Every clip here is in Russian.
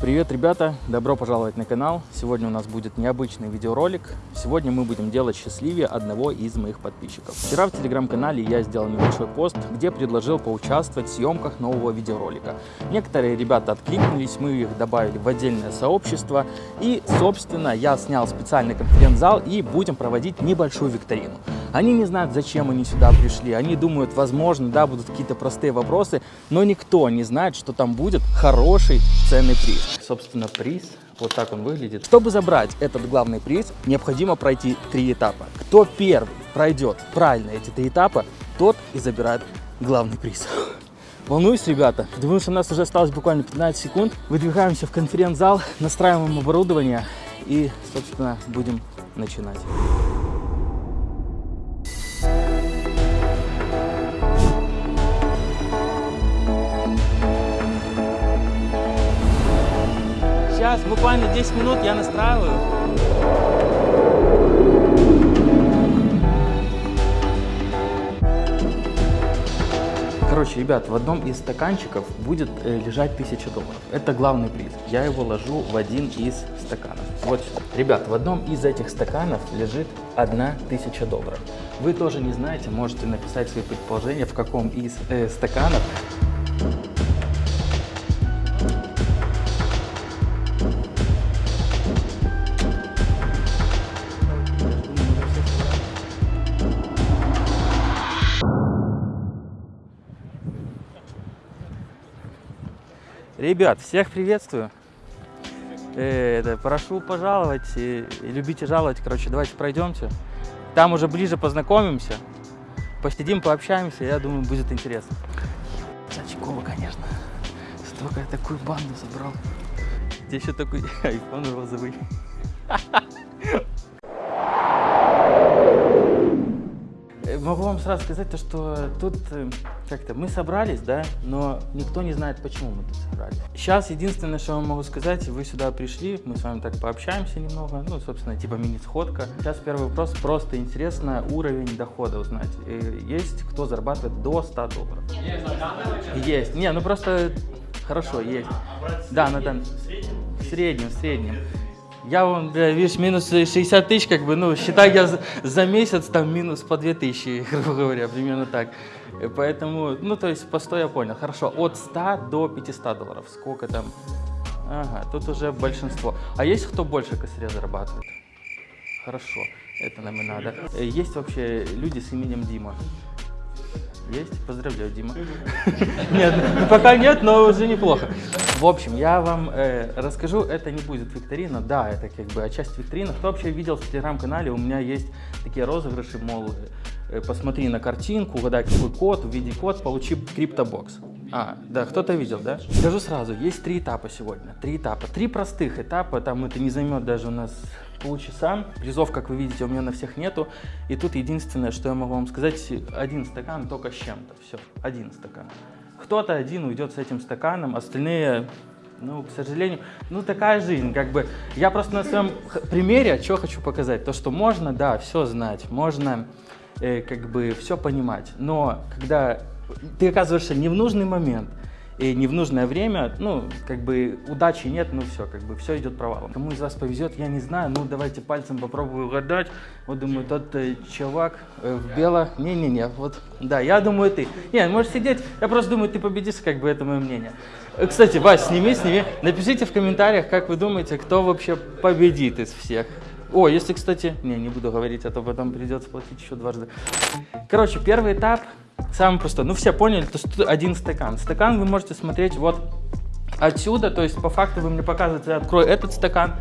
Привет, ребята! Добро пожаловать на канал. Сегодня у нас будет необычный видеоролик. Сегодня мы будем делать счастливее одного из моих подписчиков. Вчера в телеграм-канале я сделал небольшой пост, где предложил поучаствовать в съемках нового видеоролика. Некоторые ребята откликнулись, мы их добавили в отдельное сообщество. И, собственно, я снял специальный конференц-зал и будем проводить небольшую викторину. Они не знают, зачем они сюда пришли. Они думают, возможно, да, будут какие-то простые вопросы, но никто не знает, что там будет хороший ценный приз. Собственно, приз, вот так он выглядит. Чтобы забрать этот главный приз, необходимо пройти три этапа. Кто первый пройдет правильно эти три этапа, тот и забирает главный приз. Волнуюсь, ребята. Думаю, что у нас уже осталось буквально 15 секунд. Выдвигаемся в конференц-зал, настраиваем оборудование и, собственно, будем начинать. Сейчас, буквально 10 минут я настраиваю. Короче, ребят, в одном из стаканчиков будет э, лежать 1000 долларов. Это главный приз. Я его ложу в один из стаканов. Вот сюда. Ребят, в одном из этих стаканов лежит 1000 долларов. Вы тоже не знаете, можете написать свои предположения, в каком из э, стаканов Ребят, всех приветствую. Э, это, прошу пожаловать и, и любите жаловать. Короче, давайте пройдемте. Там уже ближе познакомимся. Посидим, пообщаемся. Я думаю, будет интересно. Сачкова, конечно. Столько я такую банду собрал. Здесь еще такой айфон розовый. Могу вам сразу сказать, то, что тут э, как-то мы собрались, да, но никто не знает, почему мы тут собрались. Сейчас единственное, что я могу сказать, вы сюда пришли, мы с вами так пообщаемся немного, ну, собственно, типа мини-сходка. Сейчас первый вопрос, просто интересно уровень дохода узнать. Э, есть кто зарабатывает до 100 долларов? Есть. Не, ну просто хорошо, есть. Да, на данный... В среднем, в среднем. Я вам, видишь, минус 60 тысяч, как бы, ну, считай, я за, за месяц там минус по 2 тысячи, грубо говоря, примерно так. Поэтому, ну, то есть по 100 я понял. Хорошо, от 100 до 500 долларов. Сколько там? Ага, тут уже большинство. А есть кто больше косаря зарабатывает? Хорошо, это нам и надо. Есть вообще люди с именем Дима? Есть? Поздравляю, Дима. Нет, пока нет, но уже неплохо. В общем, я вам э, расскажу, это не будет викторина, да, это как бы часть викторины. Кто вообще видел в телеграм-канале, у меня есть такие розыгрыши, мол, э, посмотри на картинку, угадай какой код, введи код, получи криптобокс. А, да, кто-то видел, да? Скажу сразу, есть три этапа сегодня, три этапа. Три простых этапа, там это не займет даже у нас полчаса. Призов, как вы видите, у меня на всех нету. И тут единственное, что я могу вам сказать, один стакан только с чем-то. Все, один стакан. Кто-то один уйдет с этим стаканом, остальные, ну, к сожалению, ну, такая жизнь, как бы. Я просто на своем примере, что хочу показать, то, что можно, да, все знать, можно, э, как бы, все понимать, но когда ты оказываешься не в нужный момент, и не в нужное время, ну, как бы удачи нет, ну все, как бы все идет провалом. Кому из вас повезет, я не знаю, ну давайте пальцем попробую угадать. Вот думаю, тот э, чувак э, в бело, не-не-не, вот, да, я думаю ты. Не, можешь сидеть, я просто думаю, ты победишь, как бы это мое мнение. Э, кстати, Вась, сними, сними, напишите в комментариях, как вы думаете, кто вообще победит из всех. О, если, кстати, не, не буду говорить, а то потом придется платить еще дважды. Короче, первый этап Самое простое. Ну, все поняли, то есть один стакан. Стакан вы можете смотреть вот отсюда, то есть по факту вы мне показываете, я открою этот стакан,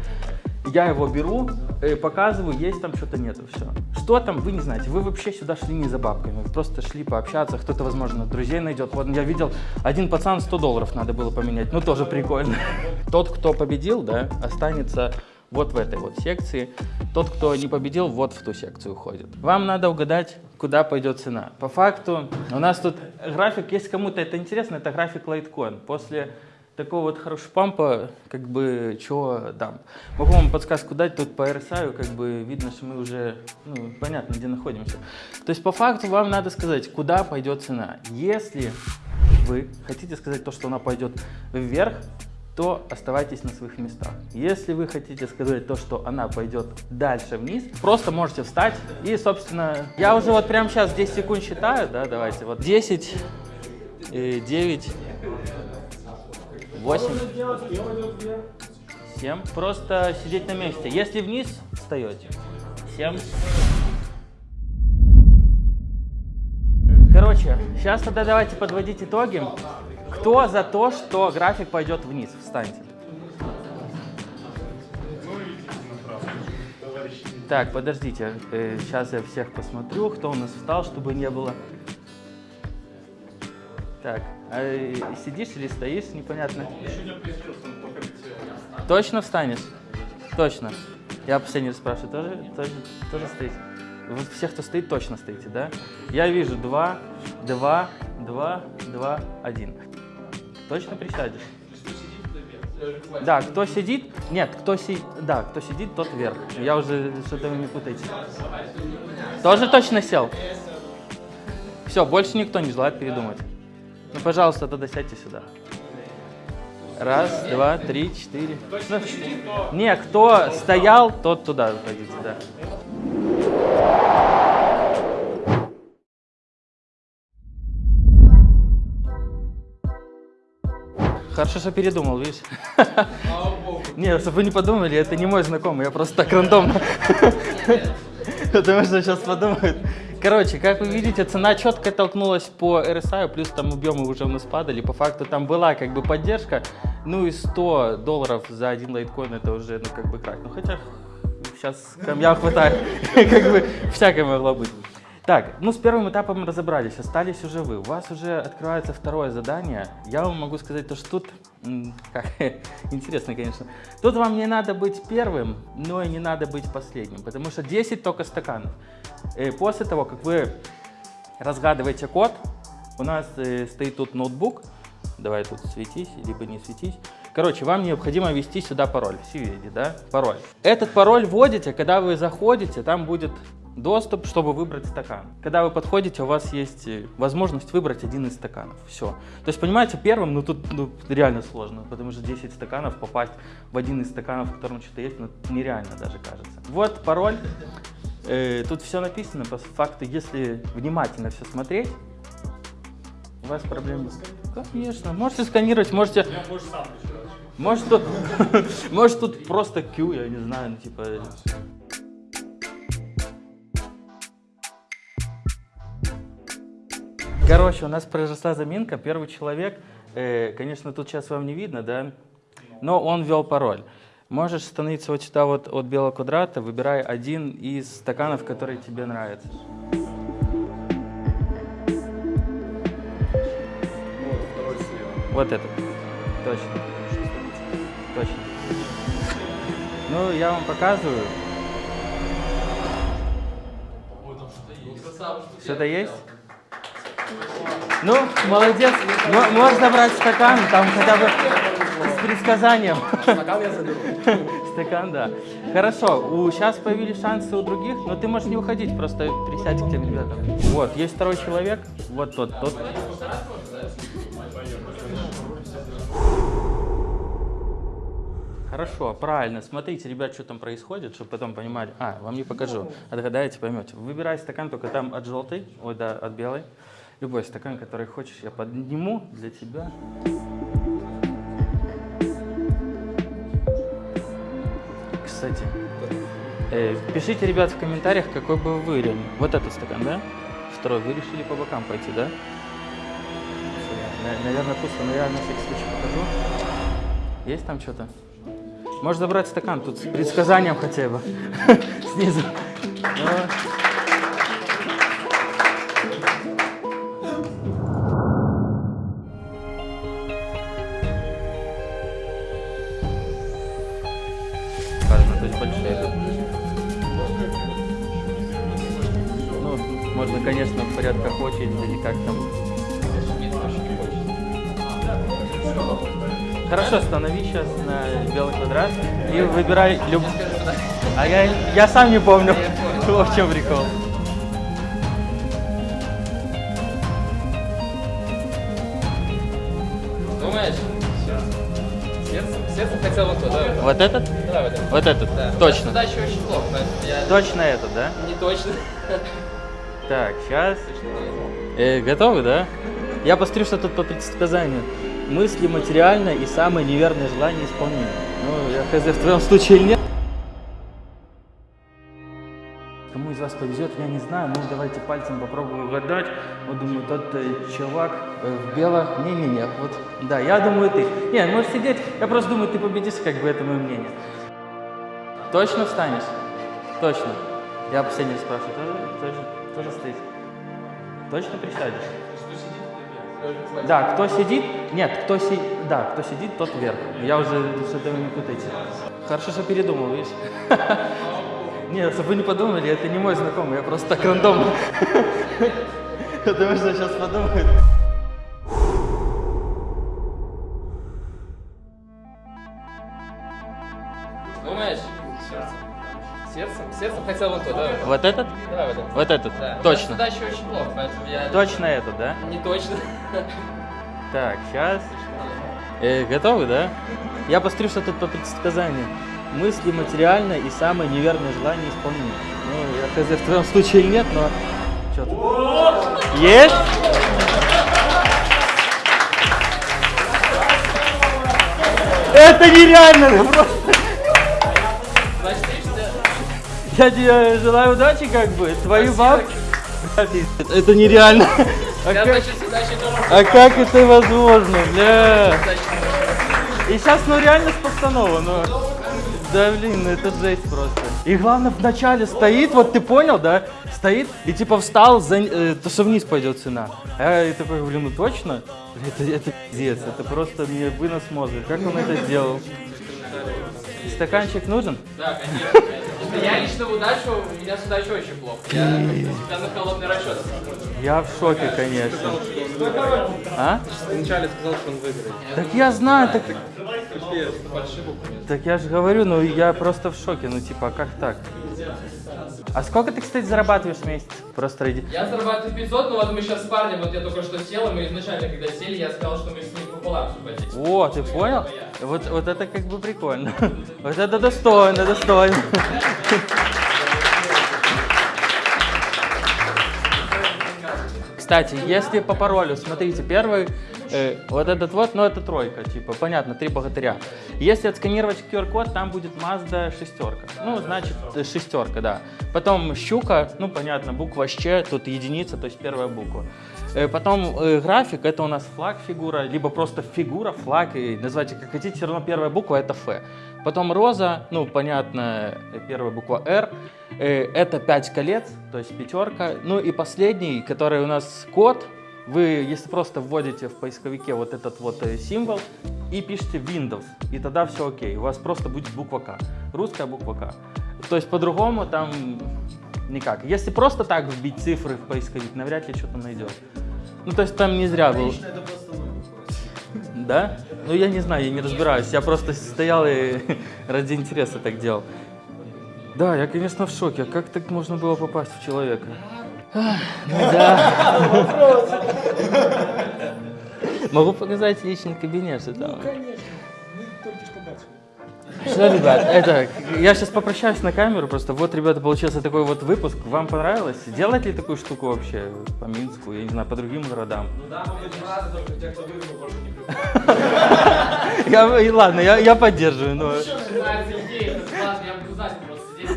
я его беру, э, показываю, есть там что-то нету, все. Что там, вы не знаете, вы вообще сюда шли не за бабками, вы просто шли пообщаться, кто-то, возможно, друзей найдет. Вот я видел, один пацан 100 долларов надо было поменять, ну тоже прикольно. Тот, кто победил, да, останется вот в этой вот секции. Тот, кто не победил, вот в ту секцию уходит. Вам надо угадать, куда пойдет цена. По факту у нас тут график, если кому-то это интересно, это график Litecoin. После такого вот хорошего пампа, как бы, чего дам. Могу вам подсказку дать, тут по RSI, как бы, видно, что мы уже, ну, понятно, где находимся. То есть, по факту, вам надо сказать, куда пойдет цена. Если вы хотите сказать то, что она пойдет вверх, то оставайтесь на своих местах. Если вы хотите сказать то, что она пойдет дальше вниз, просто можете встать и, собственно, я уже вот прямо сейчас 10 секунд считаю, да, давайте, вот 10, 9, 8, 7, просто сидеть на месте. Если вниз, встаете. 7. Короче, сейчас тогда давайте подводить итоги. Кто за то, что график пойдет вниз? Встаньте. Так, подождите. Э, сейчас я всех посмотрю, кто у нас встал, чтобы не было. Так, а э, сидишь или стоишь, непонятно. Точно встанешь? Точно. Я последний раз спрашиваю, тоже, тоже, тоже стоите? Вот всех, кто стоит, точно стоите, да? Я вижу два, два, два, два, один. Точно присядешь? Да, кто сидит, нет, кто си, да, кто сидит, тот вверх. Я уже что-то вы не путаете. Тоже точно сел? Все, больше никто не желает передумать. Ну, пожалуйста, тогда сядьте сюда. Раз, два, три, четыре. Не, кто стоял, тот туда выходите, да. Хорошо, что передумал, видишь? Не, чтобы вы не подумали, это не мой знакомый, я просто так рандомно. Потому что сейчас подумают. Короче, как вы видите, цена четко толкнулась по RSI, плюс там объемы уже у нас падали. По факту там была как бы поддержка, ну и 100 долларов за один лайткоин это уже, ну как бы крак. Ну хотя сейчас камня хватает, как бы всякое могло быть. Так, ну с первым этапом разобрались, остались уже вы. У вас уже открывается второе задание. Я вам могу сказать то, что тут, интересно, конечно, тут вам не надо быть первым, но и не надо быть последним, потому что 10 только стаканов. И э, после того, как вы разгадываете код, у нас э, стоит тут ноутбук, давай тут светись, либо не светись. Короче, вам необходимо ввести сюда пароль, все видите, да, пароль. Этот пароль вводите, когда вы заходите, там будет доступ, чтобы выбрать стакан. Когда вы подходите, у вас есть э, возможность выбрать один из стаканов. Все. То есть, понимаете, первым, ну тут ну, реально сложно, потому что 10 стаканов, попасть в один из стаканов, в котором что-то есть, ну нереально даже кажется. Вот пароль. Э, тут все написано, по факту, если внимательно все смотреть, у вас проблем... Конечно, можете сканировать, можете... Может тут, может тут просто Q, я не знаю, ну, типа... Короче, у нас произошла заминка. Первый человек, э, конечно, тут сейчас вам не видно, да, но он ввел пароль. Можешь становиться вот сюда вот от белого квадрата, выбирай один из стаканов, который тебе нравится. Вот этот. Точно. Точно. Ну, я вам показываю. Что-то есть? Ну, молодец. Можно брать стакан, там хотя бы с предсказанием. Стакан я заберу. Стакан, да. Хорошо, у, сейчас появились шансы у других, но ты можешь не уходить, просто присядь к тем ребятам. Вот, есть второй человек, вот тот, тот. Хорошо, правильно. Смотрите, ребят, что там происходит, чтобы потом понимали. А, вам не покажу. Отгадаете, поймете. Выбирай стакан только там от желтой, ой, да, от белой. Любой стакан, который хочешь, я подниму для тебя. Кстати, э, пишите, ребят, в комментариях, какой бы вы выбрали. Вот этот стакан, да? Второй. Вы решили по бокам пойти, да? Наверное, пусто, но я на всякий случай покажу. Есть там что-то? Можешь забрать стакан тут с предсказанием хотя бы. Снизу. Есть большие. Ну, можно, конечно, в порядках очереди или как там. Хорошо, станови сейчас на белый квадрат и выбирай люб... А я, я сам не помню, в чем прикол. Сердцем хотел вот туда. Вот этот? Давай вот это. Вот этот? Да. Точно. Туда еще очень плохо, я Точно этот, да? не точно. Так, сейчас. Э, готовы, да? Я посмотрю, что тут по предсказанию. Мысли материально и самые неверные желания исполнены. Ну, я хз, в твоем случае нет. Вас повезет, я не знаю. Ну, давайте пальцем попробую угадать. Вот, думаю, тот э, чувак э, в белом... Не-не-не, вот, да, я думаю, ты. Не, можешь сидеть. Я просто думаю, ты победишь, как бы, это мое мнение. Точно встанешь? Точно. Я последний раз спрашиваю. Тоже, тоже, тоже стоит? Точно присядешь? Да, кто сидит? Нет, кто си... Да, кто сидит, тот вверх. Я уже что-то вы не путайте. Хорошо, что передумал, видишь? Нет, чтобы вы не подумали, это не мой знакомый, я просто так рандомно. Потому что сейчас подумают. Думаешь? Сердцем. Сердцем? Сердцем хотел вот туда. Вот этот? Давай вот это. Вот этот? Да. Точно. Туда еще очень плохо, поэтому я Точно этот, да? не точно. Так, сейчас. Э, готовы, да? Я посмотрю, что тут по предсказанию. Мысли материально и самые неверные желания исполнены. Ну, я хз, в твоем случае или нет, но... Что тут? Есть? Это нереально! Просто. Я тебе желаю удачи, как бы. Твою бабки. Это нереально. А как, а как это возможно, бля? И сейчас, ну реально с постанова, ну. Да блин, ну это жесть просто. И главное, в начале стоит, вот ты понял, да? Стоит и типа встал, за, э, то что вниз пойдет цена. А я такой, блин, ну точно? Это, это пиздец, это просто мне вынос мозга. Как он это сделал? Стаканчик нужен? Да, конечно. Я лично в удачу, у меня с удачей очень плохо. Я всегда на холодный расчет. Я в шоке, конечно. А? Вначале сказал, что он выиграет. Так я знаю, так, так я же говорю, ну я просто в шоке, ну типа, а как так? А сколько ты, кстати, зарабатываешь в месяц? Просто ради... Я зарабатываю 500, но вот мы сейчас с парнем, вот я только что сел, и мы изначально, когда сели, я сказал, что мы с ним пополам все. О, ты понял? Вот, вот это как бы прикольно. Вот это достойно, достойно. Кстати, если по паролю, смотрите, первый, э, вот этот вот, ну это тройка, типа, понятно, три богатыря. Если отсканировать QR-код, там будет Mazda шестерка. Ну, значит, э, шестерка, да. Потом щука, ну, понятно, буква Щ, тут единица, то есть первая буква. Э, Потом э, график, это у нас флаг фигура, либо просто фигура, флаг, и называйте как хотите, все равно первая буква это Ф. Потом роза, ну, понятно, э, первая буква Р, это 5 колец, то есть пятерка. Ну и последний, который у нас код, вы, если просто вводите в поисковике вот этот вот символ и пишете Windows, и тогда все окей, у вас просто будет буква К, русская буква К. То есть по-другому там никак. Если просто так вбить цифры в поисковик, навряд ли что-то найдет. Ну, то есть там не зря был. Да? Ну, я не знаю, я не разбираюсь. Я просто стоял и ради интереса так делал. Да, я, конечно, в шоке. А Как так можно было попасть в человека? Ну да. Могу показать личный кабинет, что там. Что, ребят, это, я сейчас попрощаюсь на камеру, просто вот, ребята, получился такой вот выпуск. Вам понравилось? Делать ли такую штуку вообще по Минску, я не знаю, по другим городам? Ну да, я, и ладно, я, я поддерживаю, но Нравится идея, это классно, я знать, просто здесь.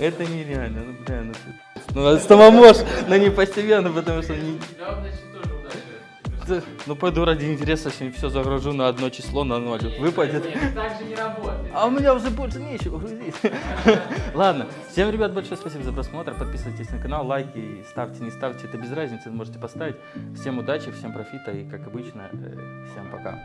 это нереально, ну, бля, ну, ну, а самомож, но не постепенно, потому что Ну, пойду ради интереса, сегодня все загружу на одно число, на ноль. Выпадет. Нет, так же не работает. А у меня уже больше нечего грузить. Ладно, всем, ребят, большое спасибо за просмотр. Подписывайтесь на канал, лайки, ставьте, не ставьте, это без разницы, можете поставить. Всем удачи, всем профита и, как обычно, э, всем пока.